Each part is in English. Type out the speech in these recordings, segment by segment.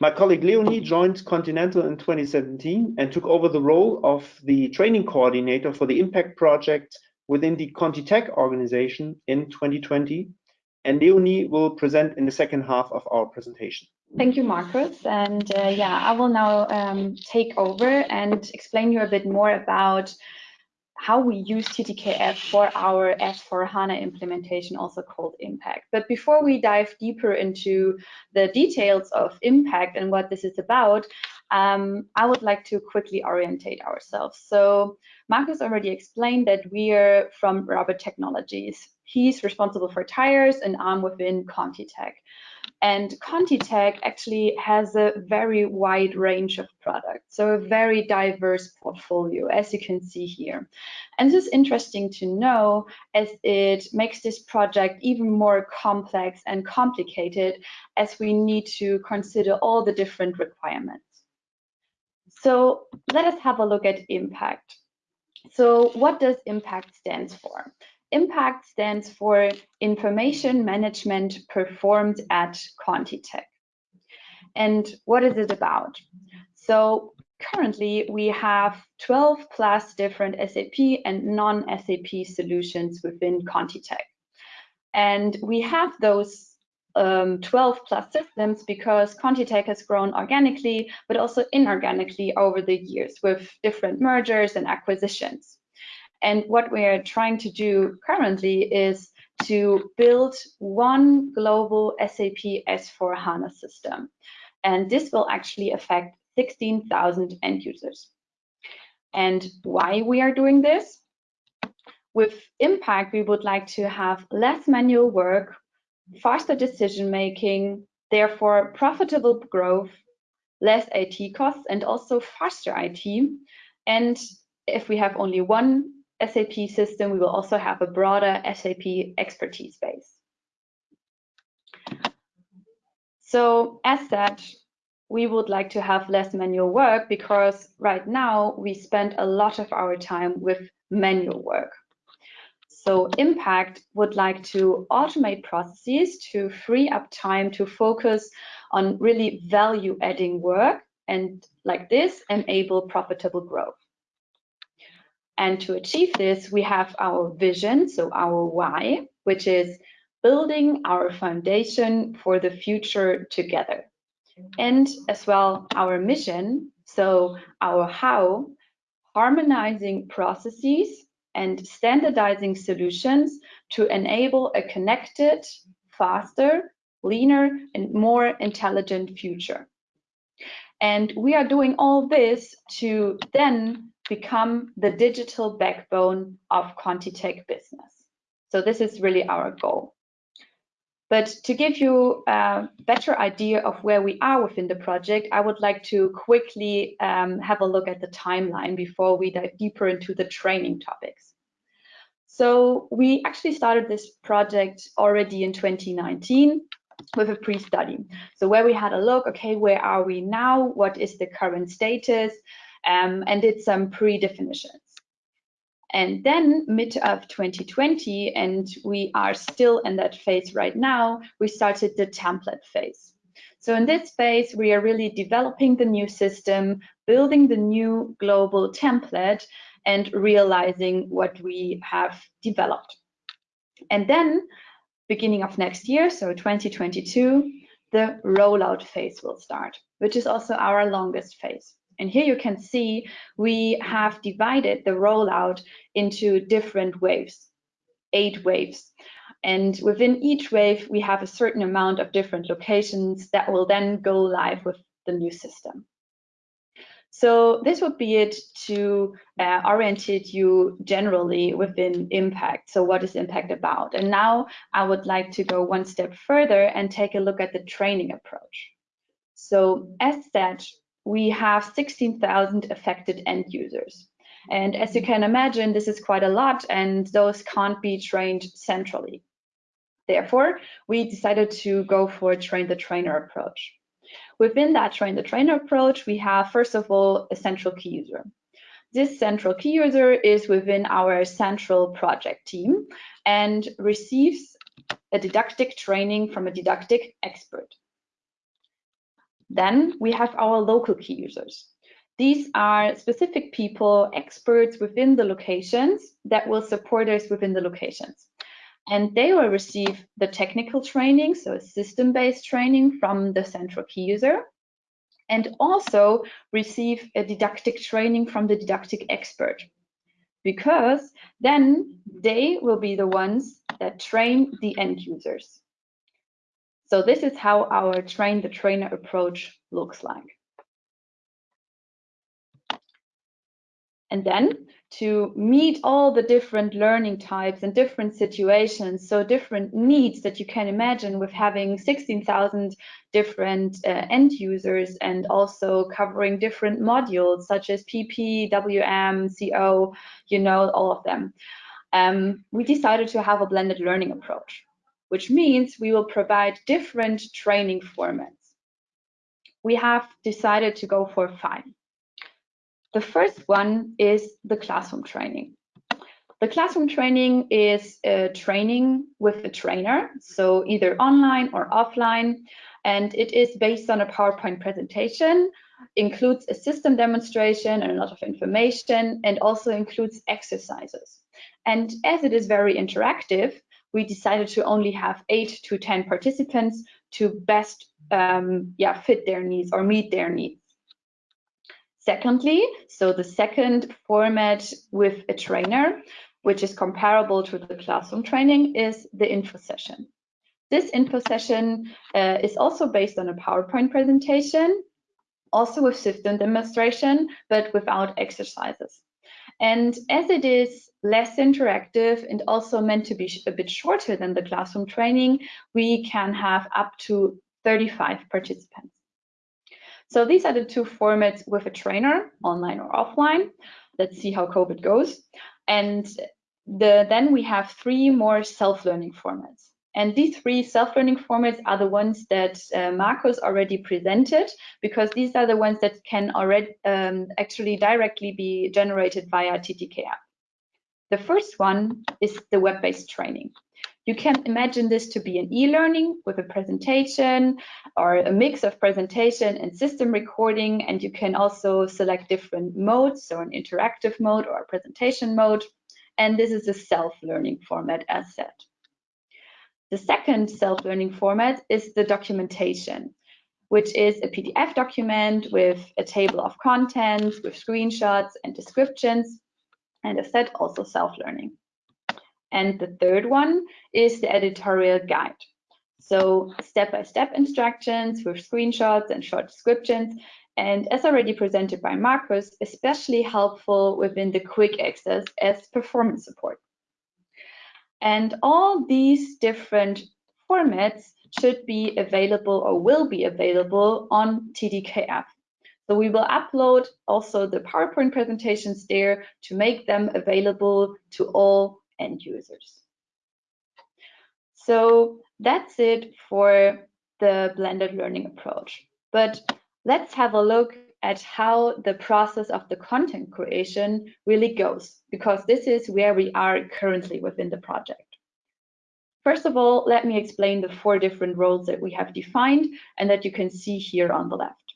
My colleague Leonie joined Continental in 2017 and took over the role of the training coordinator for the impact project within the ContiTech organization in 2020. And Leonie will present in the second half of our presentation. Thank you, Marcus. And uh, yeah, I will now um, take over and explain you a bit more about how we use TTKF for our S4HANA implementation, also called Impact. But before we dive deeper into the details of Impact and what this is about, um, I would like to quickly orientate ourselves. So Markus already explained that we are from Rubber Technologies. He's responsible for tires and I'm within ContiTech. And ContiTech actually has a very wide range of products, so a very diverse portfolio, as you can see here. And this is interesting to know as it makes this project even more complex and complicated as we need to consider all the different requirements. So let us have a look at impact. So what does impact stands for? IMPACT stands for Information Management Performed at ContiTech. And what is it about? So currently we have 12 plus different SAP and non-SAP solutions within ContiTech. And we have those um, 12 plus systems because ContiTech has grown organically, but also inorganically over the years with different mergers and acquisitions. And what we are trying to do currently is to build one global SAP S4 HANA system. And this will actually affect 16,000 end users. And why we are doing this? With Impact, we would like to have less manual work, faster decision making, therefore profitable growth, less IT costs, and also faster IT. And if we have only one SAP system, we will also have a broader SAP expertise base. So as such, we would like to have less manual work because right now we spend a lot of our time with manual work. So Impact would like to automate processes to free up time to focus on really value adding work and like this enable profitable growth. And to achieve this, we have our vision, so our why, which is building our foundation for the future together. And as well, our mission, so our how, harmonizing processes and standardizing solutions to enable a connected, faster, leaner, and more intelligent future. And we are doing all this to then become the digital backbone of ContiTech business. So this is really our goal. But to give you a better idea of where we are within the project, I would like to quickly um, have a look at the timeline before we dive deeper into the training topics. So we actually started this project already in 2019 with a pre-study. So where we had a look, okay, where are we now? What is the current status? Um, and did some pre-definitions. And then mid of 2020, and we are still in that phase right now, we started the template phase. So in this phase, we are really developing the new system, building the new global template, and realizing what we have developed. And then beginning of next year, so 2022, the rollout phase will start, which is also our longest phase. And here you can see we have divided the rollout into different waves, eight waves. And within each wave, we have a certain amount of different locations that will then go live with the new system. So this would be it to uh, orientate you generally within impact. So what is impact about? And now I would like to go one step further and take a look at the training approach. So as said, we have 16,000 affected end users. And as you can imagine, this is quite a lot and those can't be trained centrally. Therefore, we decided to go for a train the trainer approach. Within that train the trainer approach, we have first of all a central key user. This central key user is within our central project team and receives a didactic training from a didactic expert. Then we have our local key users. These are specific people, experts within the locations that will support us within the locations. And they will receive the technical training, so system-based training from the central key user, and also receive a didactic training from the didactic expert. Because then they will be the ones that train the end users. So this is how our train the trainer approach looks like. And then to meet all the different learning types and different situations, so different needs that you can imagine with having 16,000 different uh, end users and also covering different modules such as PP, WM, CO, you know, all of them. Um, we decided to have a blended learning approach, which means we will provide different training formats. We have decided to go for five. The first one is the classroom training. The classroom training is a training with a trainer, so either online or offline, and it is based on a PowerPoint presentation, includes a system demonstration and a lot of information, and also includes exercises. And as it is very interactive, we decided to only have eight to 10 participants to best um, yeah, fit their needs or meet their needs. Secondly, so the second format with a trainer, which is comparable to the classroom training, is the info session. This info session uh, is also based on a PowerPoint presentation, also with system demonstration, but without exercises. And as it is less interactive and also meant to be a bit shorter than the classroom training, we can have up to 35 participants. So these are the two formats with a trainer, online or offline. Let's see how COVID goes. And the, then we have three more self-learning formats. And these three self-learning formats are the ones that uh, Marcus already presented, because these are the ones that can already um, actually directly be generated via TTKF. The first one is the web-based training. You can imagine this to be an e-learning with a presentation or a mix of presentation and system recording. And you can also select different modes, so an interactive mode or a presentation mode. And this is a self-learning format as said. The second self-learning format is the documentation, which is a PDF document with a table of contents, with screenshots and descriptions, and as said, also self-learning. And the third one is the editorial guide. So step-by-step -step instructions with screenshots and short descriptions. And as already presented by Marcus, especially helpful within the quick access as performance support. And all these different formats should be available or will be available on app. So we will upload also the PowerPoint presentations there to make them available to all end users. So that's it for the blended learning approach. But let's have a look at how the process of the content creation really goes, because this is where we are currently within the project. First of all, let me explain the four different roles that we have defined and that you can see here on the left.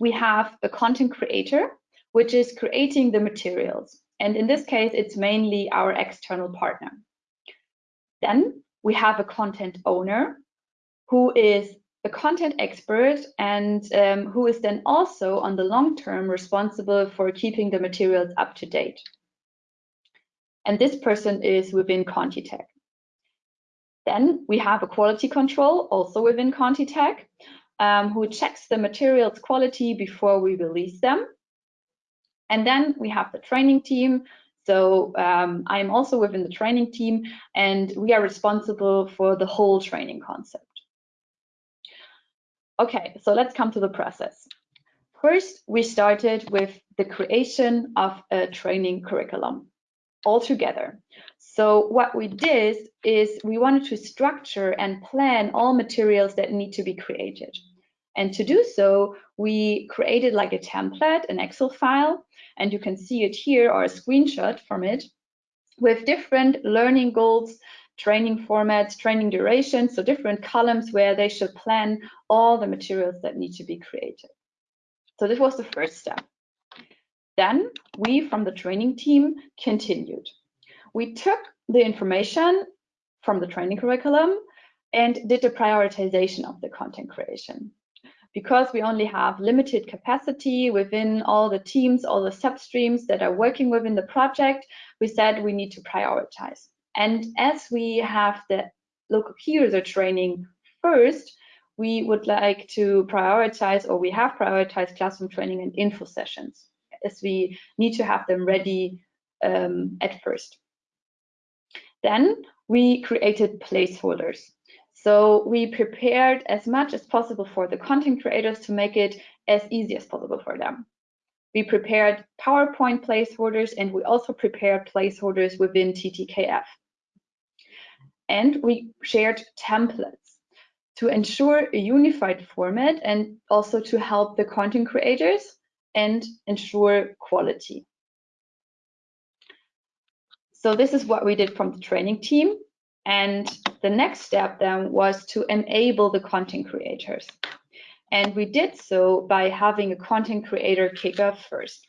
We have a content creator, which is creating the materials. And in this case, it's mainly our external partner. Then we have a content owner who is a content expert and um, who is then also on the long term responsible for keeping the materials up to date. And this person is within ContiTech. Then we have a quality control also within ContiTech um, who checks the materials quality before we release them. And then we have the training team. So um, I'm also within the training team and we are responsible for the whole training concept. Okay, so let's come to the process. First, we started with the creation of a training curriculum all together. So what we did is we wanted to structure and plan all materials that need to be created. And to do so, we created like a template, an Excel file, and you can see it here or a screenshot from it with different learning goals training formats, training durations, so different columns where they should plan all the materials that need to be created. So this was the first step. Then we from the training team continued. We took the information from the training curriculum and did the prioritization of the content creation. Because we only have limited capacity within all the teams, all the substreams that are working within the project, we said we need to prioritize. And as we have the local key training first, we would like to prioritize, or we have prioritized classroom training and info sessions, as we need to have them ready um, at first. Then we created placeholders. So we prepared as much as possible for the content creators to make it as easy as possible for them. We prepared PowerPoint placeholders and we also prepared placeholders within TTKF. And we shared templates to ensure a unified format and also to help the content creators and ensure quality. So this is what we did from the training team. And the next step then was to enable the content creators. And we did so by having a content creator kickoff first.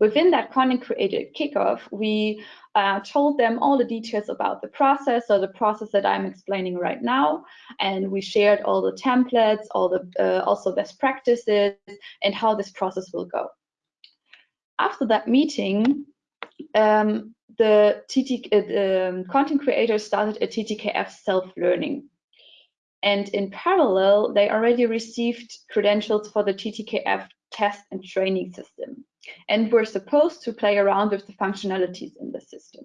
Within that content creator kickoff, we uh, told them all the details about the process, so the process that I'm explaining right now, and we shared all the templates, all the uh, also best practices, and how this process will go. After that meeting, um, the, TT, uh, the um, content creators started a TTKF self-learning. And in parallel, they already received credentials for the TTKF test and training system and were supposed to play around with the functionalities in the system.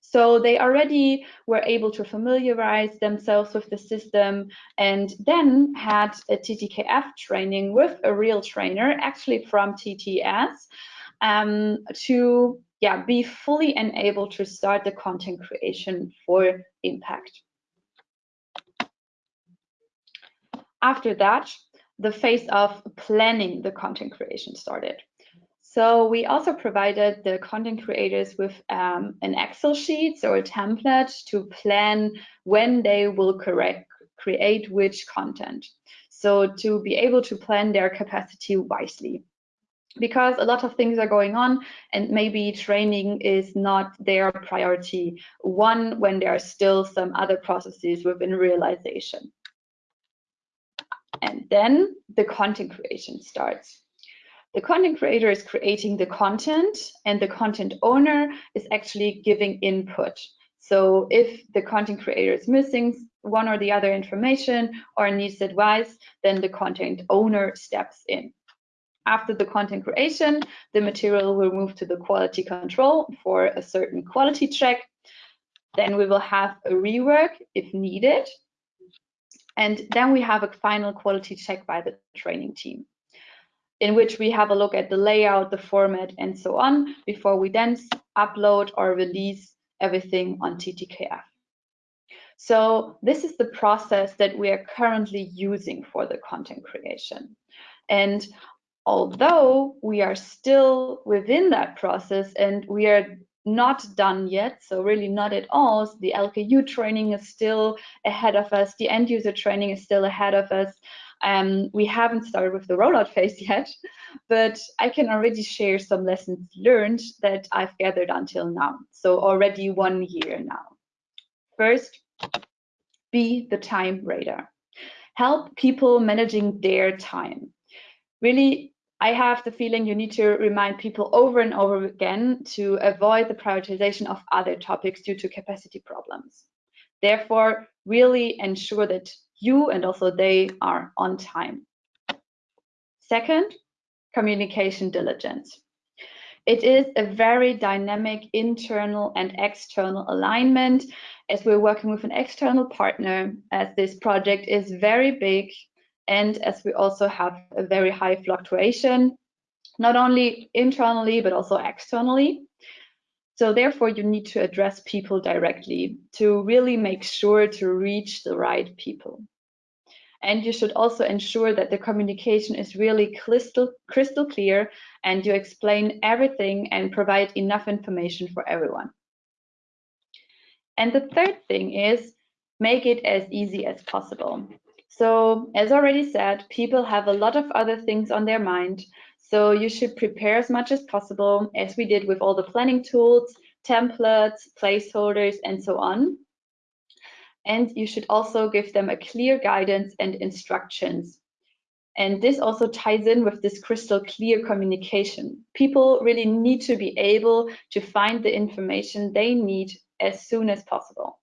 So they already were able to familiarize themselves with the system and then had a TTKF training with a real trainer, actually from TTS, um, to yeah, be fully enabled to start the content creation for impact. After that, the phase of planning the content creation started. So we also provided the content creators with um, an Excel sheet or a template to plan when they will correct, create which content. So to be able to plan their capacity wisely because a lot of things are going on and maybe training is not their priority one when there are still some other processes within realization. And then the content creation starts. The content creator is creating the content and the content owner is actually giving input. So if the content creator is missing one or the other information or needs advice, then the content owner steps in. After the content creation, the material will move to the quality control for a certain quality check. Then we will have a rework if needed. And then we have a final quality check by the training team in which we have a look at the layout, the format, and so on, before we then upload or release everything on TTKF. So this is the process that we are currently using for the content creation. And although we are still within that process and we are not done yet, so really not at all. The LKU training is still ahead of us. The end user training is still ahead of us. Um, we haven't started with the rollout phase yet, but I can already share some lessons learned that I've gathered until now. So already one year now. First, be the time radar. Help people managing their time. Really I have the feeling you need to remind people over and over again to avoid the prioritization of other topics due to capacity problems. Therefore, really ensure that you and also they are on time. Second, communication diligence. It is a very dynamic internal and external alignment as we're working with an external partner as this project is very big and as we also have a very high fluctuation, not only internally, but also externally. So therefore, you need to address people directly to really make sure to reach the right people. And you should also ensure that the communication is really crystal, crystal clear and you explain everything and provide enough information for everyone. And the third thing is make it as easy as possible. So as already said, people have a lot of other things on their mind. So you should prepare as much as possible as we did with all the planning tools, templates, placeholders, and so on. And you should also give them a clear guidance and instructions. And this also ties in with this crystal clear communication. People really need to be able to find the information they need as soon as possible.